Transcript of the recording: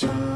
Ciao.